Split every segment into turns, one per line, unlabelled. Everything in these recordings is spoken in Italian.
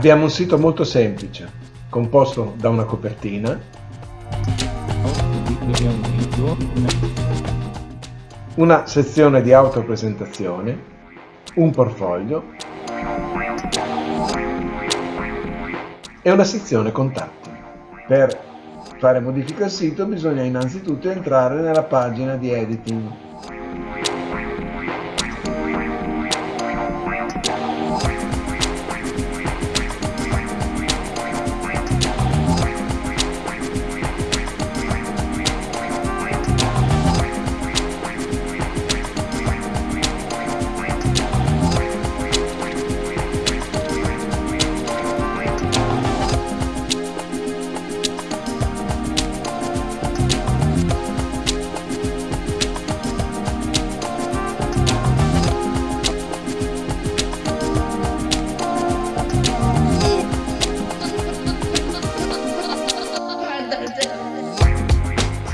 Abbiamo un sito molto semplice, composto da una copertina, una sezione di autopresentazione, un portfolio e una sezione contatti. Per fare modifica al sito bisogna innanzitutto entrare nella pagina di editing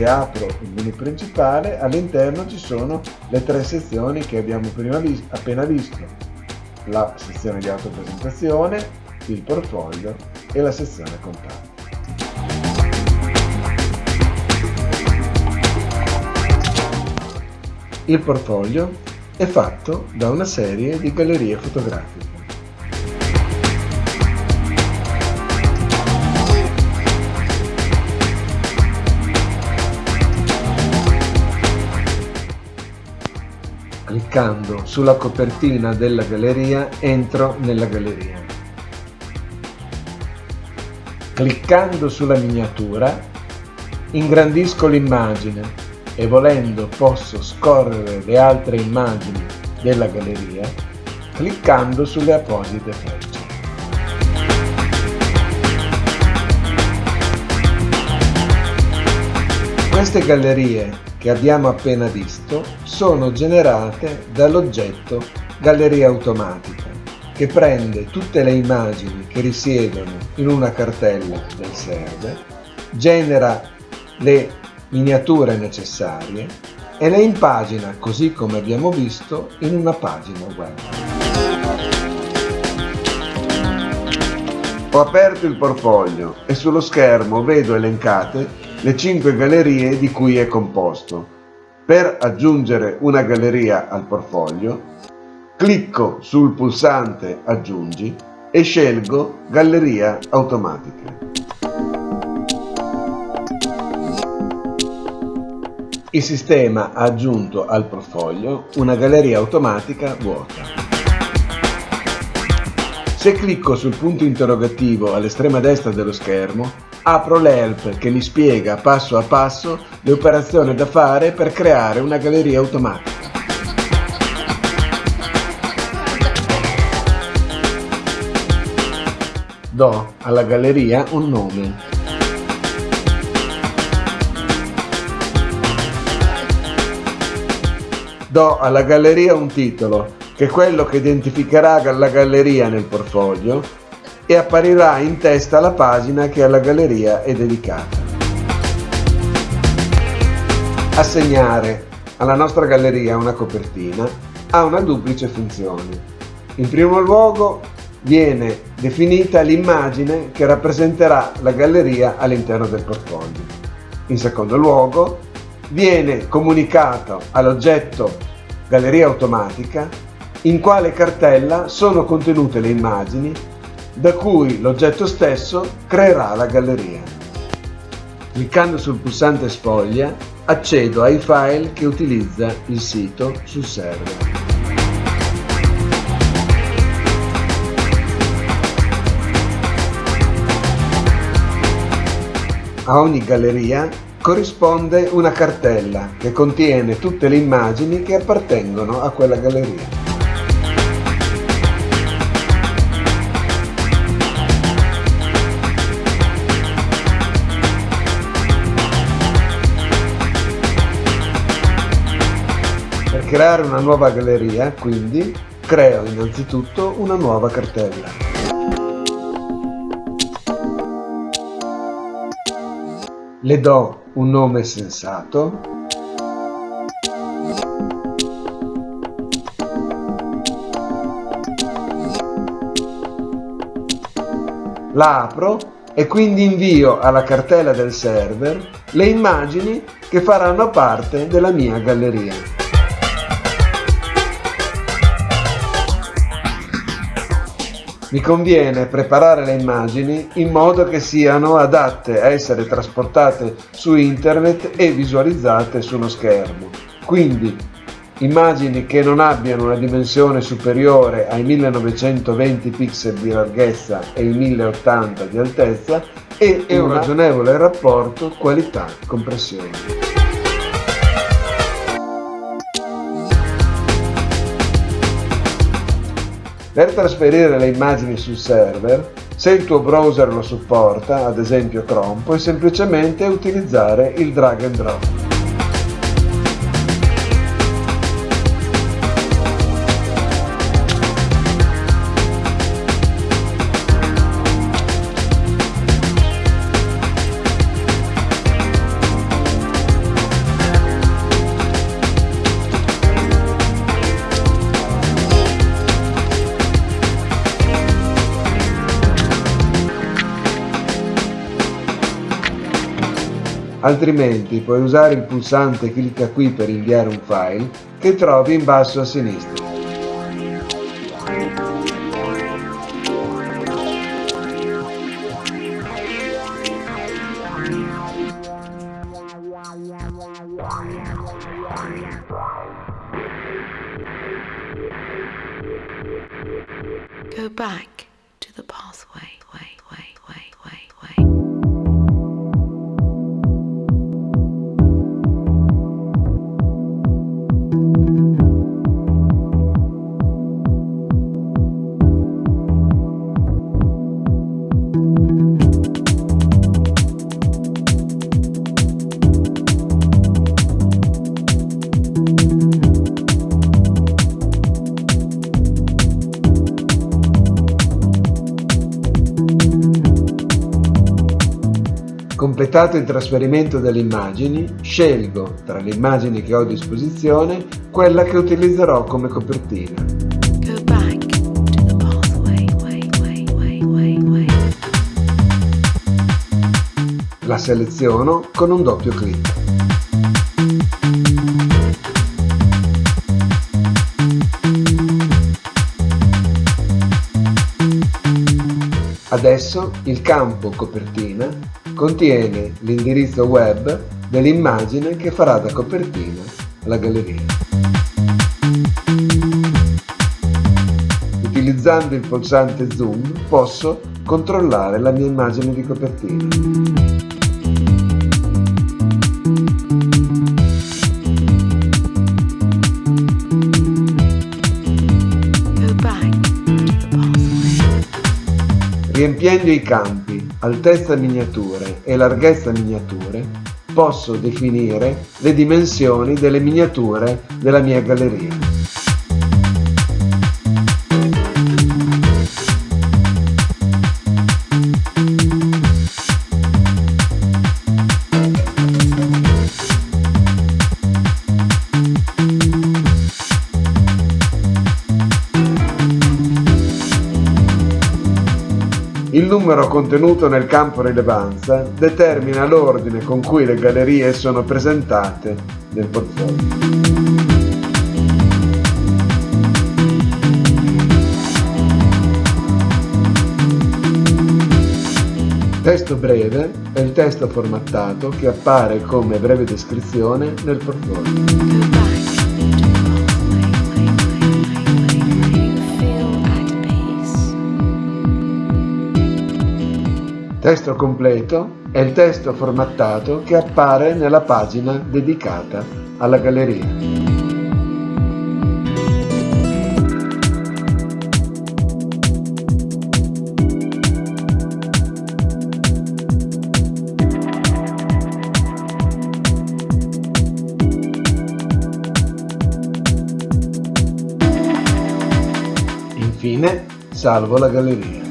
Apro il menu principale, all'interno ci sono le tre sezioni che abbiamo vis appena visto. La sezione di autopresentazione, il portfolio e la sezione contatti. Il portfolio è fatto da una serie di gallerie fotografiche. Cliccando sulla copertina della galleria entro nella galleria. Cliccando sulla miniatura ingrandisco l'immagine e volendo posso scorrere le altre immagini della galleria cliccando sulle apposite frecce. Queste gallerie che abbiamo appena visto sono generate dall'oggetto Galleria Automatica che prende tutte le immagini che risiedono in una cartella del server, genera le miniature necessarie e le impagina così come abbiamo visto in una pagina web. Ho aperto il portfolio e sullo schermo vedo elencate le 5 gallerie di cui è composto. Per aggiungere una galleria al portfolio, clicco sul pulsante Aggiungi e scelgo Galleria automatica. Il sistema ha aggiunto al portfolio una galleria automatica vuota. Se clicco sul punto interrogativo all'estrema destra dello schermo, apro l'help che mi spiega passo a passo le operazioni da fare per creare una galleria automatica. Do alla galleria un nome. Do alla galleria un titolo che è quello che identificherà la galleria nel portfolio e apparirà in testa la pagina che alla galleria è dedicata. Assegnare alla nostra galleria una copertina ha una duplice funzione. In primo luogo viene definita l'immagine che rappresenterà la galleria all'interno del portfolio. In secondo luogo viene comunicato all'oggetto galleria automatica in quale cartella sono contenute le immagini da cui l'oggetto stesso creerà la galleria. Cliccando sul pulsante sfoglia accedo ai file che utilizza il sito sul server. A ogni galleria corrisponde una cartella che contiene tutte le immagini che appartengono a quella galleria. Creare una nuova galleria, quindi, creo innanzitutto una nuova cartella. Le do un nome sensato. La apro e quindi invio alla cartella del server le immagini che faranno parte della mia galleria. Mi conviene preparare le immagini in modo che siano adatte a essere trasportate su internet e visualizzate su uno schermo. Quindi immagini che non abbiano una dimensione superiore ai 1920 pixel di larghezza e i 1080 di altezza e, e un ragionevole rapporto qualità-compressione. Per trasferire le immagini sul server, se il tuo browser lo supporta, ad esempio Chrome, puoi semplicemente utilizzare il drag and drop. Altrimenti puoi usare il pulsante clicca qui per inviare un file che trovi in basso a sinistra. Go Completato il trasferimento delle immagini, scelgo tra le immagini che ho a disposizione quella che utilizzerò come copertina. La seleziono con un doppio clic. Adesso il campo copertina contiene l'indirizzo web dell'immagine che farà da copertina alla galleria. Utilizzando il pulsante zoom posso controllare la mia immagine di copertina. Riempiendo i campi altezza miniature e larghezza miniature, posso definire le dimensioni delle miniature della mia galleria. Il numero contenuto nel campo rilevanza determina l'ordine con cui le gallerie sono presentate nel portfolio. Testo breve è il testo formattato che appare come breve descrizione nel portfolio. Testo completo è il testo formattato che appare nella pagina dedicata alla galleria. Infine salvo la galleria.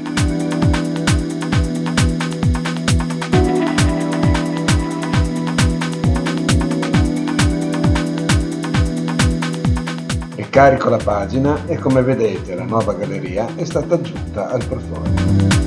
Carico la pagina e come vedete la nuova galleria è stata aggiunta al portfolio.